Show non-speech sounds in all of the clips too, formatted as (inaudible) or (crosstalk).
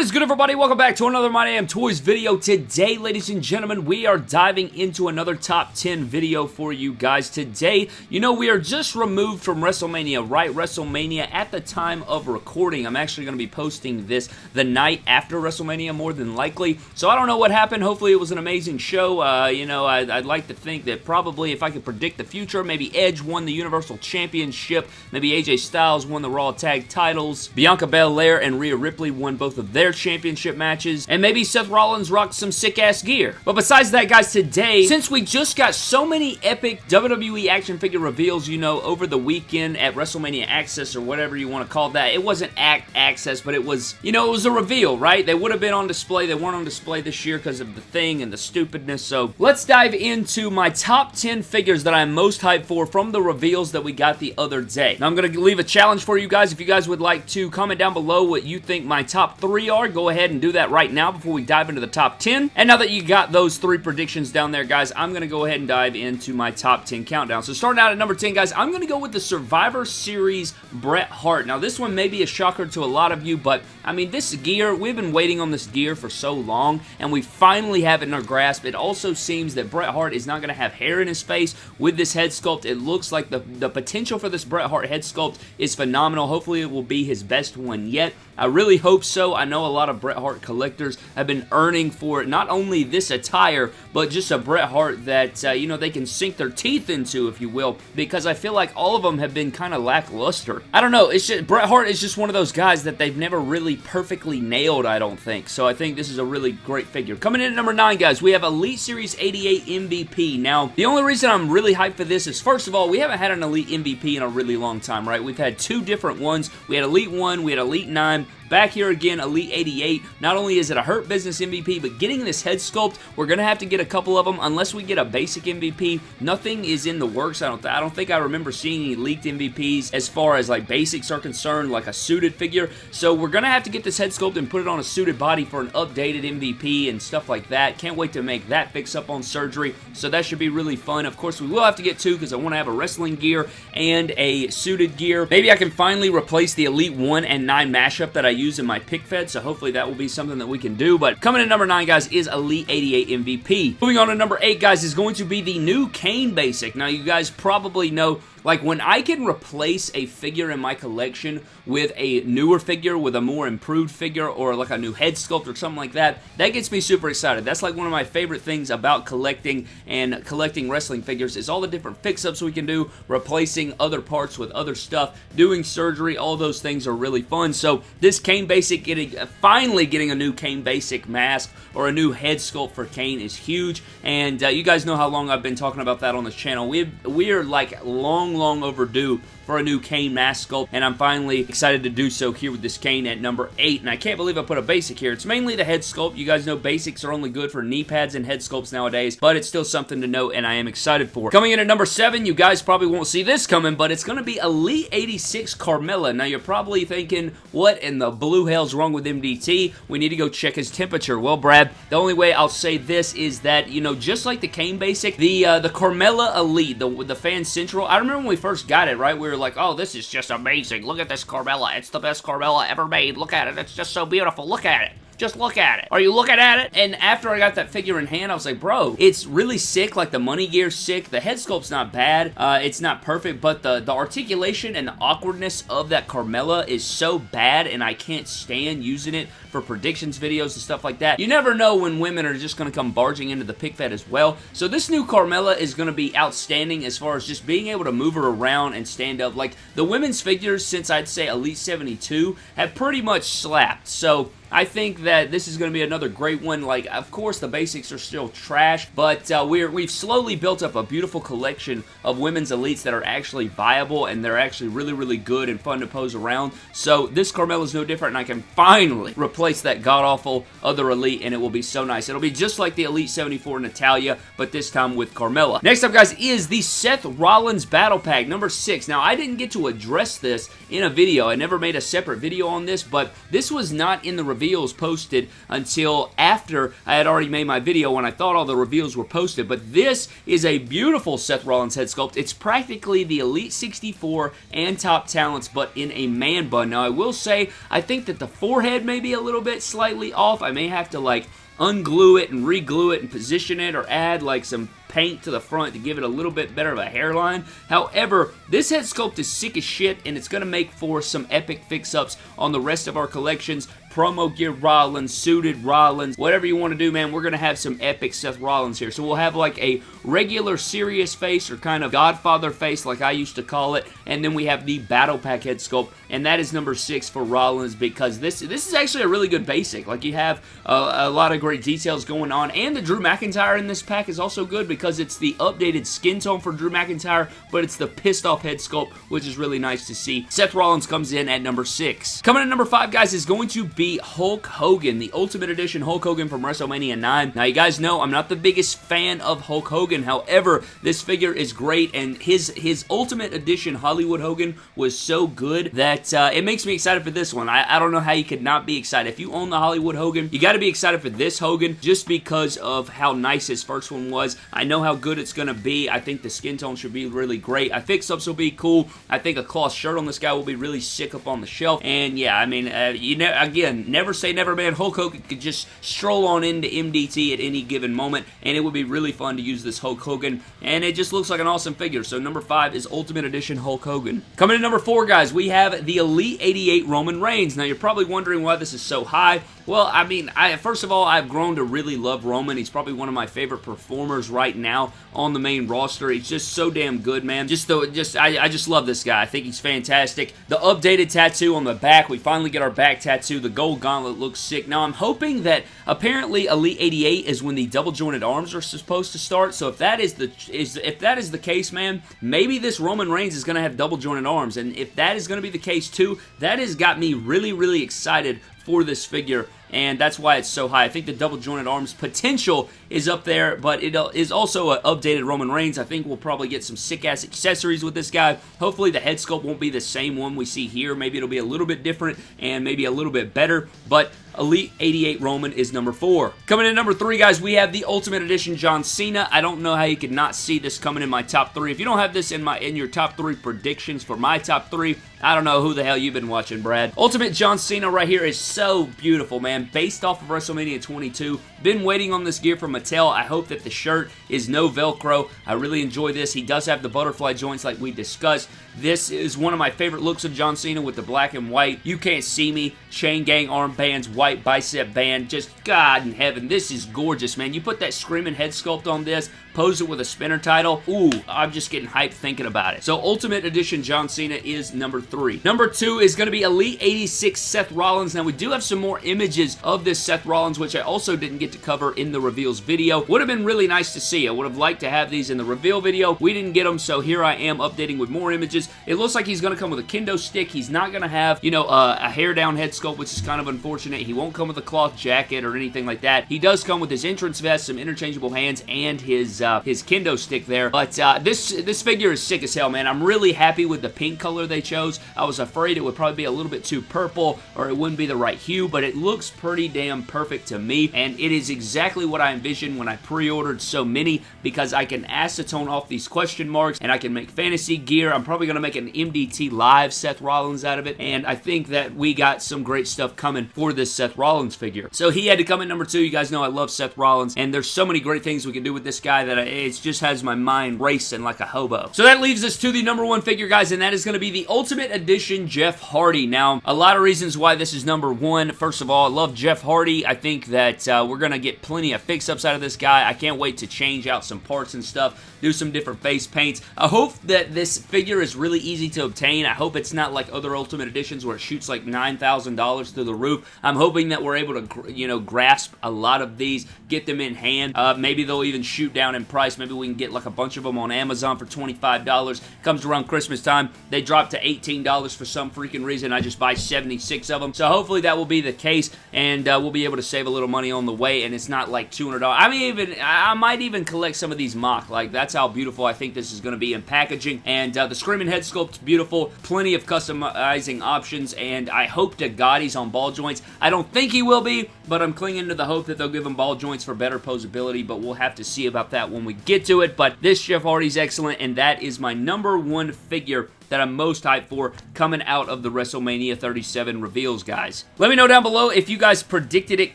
is good, everybody? Welcome back to another My Damn Toys video. Today, ladies and gentlemen, we are diving into another top 10 video for you guys. Today, you know, we are just removed from WrestleMania, right? WrestleMania at the time of recording. I'm actually going to be posting this the night after WrestleMania, more than likely. So I don't know what happened. Hopefully, it was an amazing show. Uh, you know, I'd, I'd like to think that probably if I could predict the future, maybe Edge won the Universal Championship, maybe AJ Styles won the Raw Tag titles, Bianca Belair and Rhea Ripley won both of their championship matches, and maybe Seth Rollins rocked some sick-ass gear. But besides that, guys, today, since we just got so many epic WWE action figure reveals, you know, over the weekend at WrestleMania Access or whatever you want to call that, it wasn't Act Access, but it was, you know, it was a reveal, right? They would have been on display. They weren't on display this year because of the thing and the stupidness. So let's dive into my top 10 figures that I'm most hyped for from the reveals that we got the other day. Now, I'm going to leave a challenge for you guys. If you guys would like to comment down below what you think my top three are, go ahead and do that right now before we dive into the top 10. And now that you got those three predictions down there, guys, I'm going to go ahead and dive into my top 10 countdown. So starting out at number 10, guys, I'm going to go with the Survivor Series Bret Hart. Now, this one may be a shocker to a lot of you, but, I mean, this gear, we've been waiting on this gear for so long, and we finally have it in our grasp. It also seems that Bret Hart is not going to have hair in his face with this head sculpt. It looks like the, the potential for this Bret Hart head sculpt is phenomenal. Hopefully, it will be his best one yet. I really hope so. I know a lot of Bret Hart collectors have been earning for it not only this attire, but just a Bret Hart that, uh, you know, they can sink their teeth into, if you will, because I feel like all of them have been kind of lackluster. I don't know. It's just, Bret Hart is just one of those guys that they've never really perfectly nailed, I don't think. So I think this is a really great figure. Coming in at number 9, guys, we have Elite Series 88 MVP. Now, the only reason I'm really hyped for this is, first of all, we haven't had an Elite MVP in a really long time, right? We've had two different ones. We had Elite 1, we had Elite 9, Back here again, Elite 88. Not only is it a Hurt Business MVP, but getting this head sculpt, we're going to have to get a couple of them. Unless we get a basic MVP, nothing is in the works. I don't, I don't think I remember seeing any leaked MVPs as far as like basics are concerned, like a suited figure. So we're going to have to get this head sculpt and put it on a suited body for an updated MVP and stuff like that. Can't wait to make that fix up on surgery. So that should be really fun. Of course, we will have to get two because I want to have a wrestling gear and a suited gear. Maybe I can finally replace the Elite 1 and 9 mashup that I use in my pic fed, so hopefully that will be something that we can do. But coming in number 9, guys, is Elite 88 MVP. Moving on to number 8, guys, is going to be the new Kane Basic. Now, you guys probably know like, when I can replace a figure in my collection with a newer figure, with a more improved figure, or like a new head sculpt or something like that, that gets me super excited. That's like one of my favorite things about collecting and collecting wrestling figures is all the different fix-ups we can do, replacing other parts with other stuff, doing surgery, all those things are really fun. So, this Kane Basic, getting finally getting a new Kane Basic mask or a new head sculpt for Kane is huge, and uh, you guys know how long I've been talking about that on this channel. we we're like long long, long overdue for a new Kane mask sculpt, and I'm finally excited to do so here with this Kane at number 8, and I can't believe I put a basic here. It's mainly the head sculpt. You guys know basics are only good for knee pads and head sculpts nowadays, but it's still something to note, and I am excited for. Coming in at number 7, you guys probably won't see this coming, but it's going to be Elite 86 Carmella. Now, you're probably thinking, what in the blue hell's wrong with MDT? We need to go check his temperature. Well, Brad, the only way I'll say this is that, you know, just like the Kane basic, the uh, the Carmella Elite, the, the Fan Central, I remember when we first got it, right? We were like, oh, this is just amazing. Look at this Carmella. It's the best Carmella ever made. Look at it. It's just so beautiful. Look at it. Just look at it. Are you looking at it? And after I got that figure in hand, I was like, bro, it's really sick. Like, the money gear's sick. The head sculpt's not bad. Uh, it's not perfect, but the, the articulation and the awkwardness of that Carmella is so bad, and I can't stand using it for predictions videos and stuff like that. You never know when women are just going to come barging into the pic fed as well. So this new Carmella is going to be outstanding as far as just being able to move her around and stand up. Like, the women's figures, since I'd say Elite 72, have pretty much slapped. So I think that this is going to be another great one. Like, of course, the basics are still trash, but uh, we're, we've slowly built up a beautiful collection of women's elites that are actually viable, and they're actually really, really good and fun to pose around. So this Carmella is no different, and I can finally replace that god-awful other elite, and it will be so nice. It'll be just like the Elite 74 Natalya, but this time with Carmella. Next up, guys, is the Seth Rollins Battle Pack, number 6. Now, I didn't get to address this in a video. I never made a separate video on this, but this was not in the reveals posted until after I had already made my video when I thought all the reveals were posted. But this is a beautiful Seth Rollins head sculpt. It's practically the Elite 64 and Top Talents, but in a man bun. Now, I will say, I think that the forehead may be a little bit slightly off. I may have to, like, unglue it and reglue it and position it or add like some paint to the front to give it a little bit better of a hairline. However, this head sculpt is sick as shit and it's going to make for some epic fix-ups on the rest of our collections promo gear Rollins, suited Rollins, whatever you want to do, man, we're going to have some epic Seth Rollins here. So we'll have like a regular serious face or kind of Godfather face like I used to call it, and then we have the Battle Pack head sculpt, and that is number six for Rollins because this this is actually a really good basic. Like you have a, a lot of great details going on, and the Drew McIntyre in this pack is also good because it's the updated skin tone for Drew McIntyre, but it's the pissed off head sculpt, which is really nice to see. Seth Rollins comes in at number six. Coming in number five, guys, is going to be Hulk Hogan, the Ultimate Edition Hulk Hogan from WrestleMania 9. Now, you guys know I'm not the biggest fan of Hulk Hogan. However, this figure is great, and his, his Ultimate Edition Hollywood Hogan was so good that uh, it makes me excited for this one. I, I don't know how you could not be excited. If you own the Hollywood Hogan, you got to be excited for this Hogan just because of how nice his first one was. I know how good it's going to be. I think the skin tone should be really great. I think ups will be cool. I think a cloth shirt on this guy will be really sick up on the shelf. And yeah, I mean, uh, you know, again, never say never, man. Hulk Hogan could just stroll on into MDT at any given moment, and it would be really fun to use this Hulk Hogan. And it just looks like an awesome figure. So number five is Ultimate Edition Hulk Hogan. Coming in number four, guys, we have the Elite 88 Roman Reigns. Now, you're probably wondering why this is so high. Well, I mean, I, first of all, I've grown to really love Roman. He's probably one of my favorite performers right now on the main roster. He's just so damn good, man. Just though, just I, I just love this guy. I think he's fantastic. The updated tattoo on the back, we finally get our back tattoo. The gold gauntlet looks sick. Now, I'm hoping that apparently Elite 88 is when the double jointed arms are supposed to start. So if that is the is if that is the case, man, maybe this Roman Reigns is going to have double jointed arms. And if that is going to be the case too, that has got me really, really excited for this figure and that's why it's so high. I think the double jointed arms potential is up there, but it uh, is also an updated Roman Reigns. I think we'll probably get some sick-ass accessories with this guy. Hopefully the head sculpt won't be the same one we see here. Maybe it'll be a little bit different and maybe a little bit better, but Elite 88 Roman is number four. Coming in number three, guys, we have the Ultimate Edition John Cena. I don't know how you could not see this coming in my top three. If you don't have this in my in your top three predictions for my top three, I don't know who the hell you've been watching, Brad. Ultimate John Cena right here is so beautiful, man. Based off of WrestleMania 22. Been waiting on this gear from Mattel. I hope that the shirt is no Velcro. I really enjoy this. He does have the butterfly joints like we discussed. This is one of my favorite looks of John Cena with the black and white. You can't see me. Chain gang armbands, white bicep band. Just God in heaven. This is gorgeous, man. You put that screaming head sculpt on this, pose it with a spinner title. Ooh, I'm just getting hyped thinking about it. So Ultimate Edition John Cena is number three. Number two is going to be Elite 86 Seth Rollins. Now we do have some more images of this Seth Rollins, which I also didn't get to cover in the reveals video. Would have been really nice to see. I would have liked to have these in the reveal video. We didn't get them, so here I am updating with more images. It looks like he's going to come with a kendo stick. He's not going to have, you know, uh, a hair down head sculpt, which is kind of unfortunate. He won't come with a cloth jacket or anything like that. He does come with his entrance vest, some interchangeable hands, and his uh, his kendo stick there. But uh, this this figure is sick as hell, man. I'm really happy with the pink color they chose. I was afraid it would probably be a little bit too purple or it wouldn't be the right hue, but it looks pretty damn perfect to me, and it is exactly what I envisioned when I pre-ordered so many because I can acetone off these question marks and I can make fantasy gear. I'm probably going to make an MDT Live Seth Rollins out of it, and I think that we got some great stuff coming for this Seth Rollins figure. So he had to come in number two. You guys know I love Seth Rollins, and there's so many great things we can do with this guy that it just has my mind racing like a hobo. So that leaves us to the number one figure, guys, and that is going to be the Ultimate Edition Jeff Hardy. Now, a lot of reasons why this is number one. First of all, I love Jeff Hardy. I think that uh, we're going to get plenty of fix-ups out of this guy. I can't wait to change out some parts and stuff, do some different face paints. I hope that this figure is really easy to obtain. I hope it's not like other Ultimate Editions where it shoots like $9,000 through the roof. I'm hoping that we're able to, you know, grasp a lot of these, get them in hand. Uh, maybe they'll even shoot down in price. Maybe we can get like a bunch of them on Amazon for $25. Comes around Christmas time, they drop to $18 for some freaking reason. I just buy 76 of them. So hopefully that will be the case, and uh, we'll be able to save a little money on the way, and it's not like $200. I mean, even I might even collect some of these MOC. Like, that's how beautiful I think this is going to be in packaging. And uh, the Screaming Head sculpt's beautiful. Plenty of customizing options, and I hope to God he's on ball joints. I don't think he will be, but I'm clinging to the hope that they'll give him ball joints for better posability, but we'll have to see about that when we get to it. But this Jeff Hardy's excellent, and that is my number one figure that I'm most hyped for coming out of the WrestleMania 37 reveals, guys. Let me know down below if you guys predicted it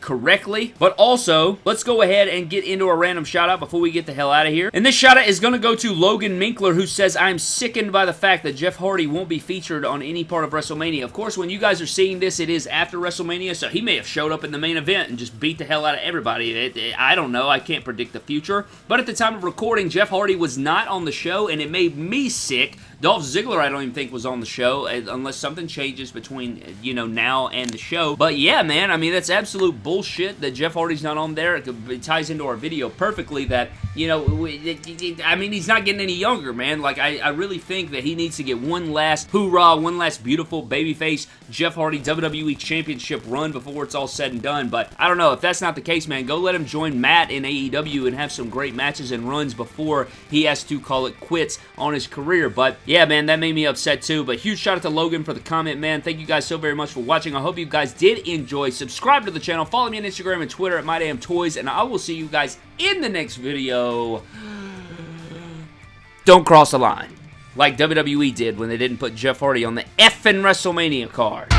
correctly, but also, let's go ahead and get into a random shout-out before we get the hell out of here. And this shout-out is going to go to Logan Minkler, who says, I'm sickened by the fact that Jeff Hardy won't be featured on any part of WrestleMania. Of course, when you guys are seeing this, it is after WrestleMania, so he may have showed up in the main event and just beat the hell out of everybody. It, it, I don't know. I can't predict the future. But at the time of recording, Jeff Hardy was not on the show, and it made me sick Dolph Ziggler, I don't even think was on the show, uh, unless something changes between, you know, now and the show. But yeah, man, I mean, that's absolute bullshit that Jeff Hardy's not on there. It ties into our video perfectly that, you know, I mean, he's not getting any younger, man. Like, I, I really think that he needs to get one last hoorah, one last beautiful babyface Jeff Hardy WWE Championship run before it's all said and done. But I don't know. If that's not the case, man, go let him join Matt in AEW and have some great matches and runs before he has to call it quits on his career. But yeah, man, that made me upset too. But huge shout out to Logan for the comment, man. Thank you guys so very much for watching. I hope you guys did enjoy. Subscribe to the channel. Follow me on Instagram and Twitter at MyDamnToys. And I will see you guys in the next video. (gasps) Don't cross the line. Like WWE did when they didn't put Jeff Hardy on the effing WrestleMania card.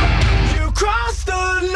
You crossed the line,